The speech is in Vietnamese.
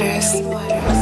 waters.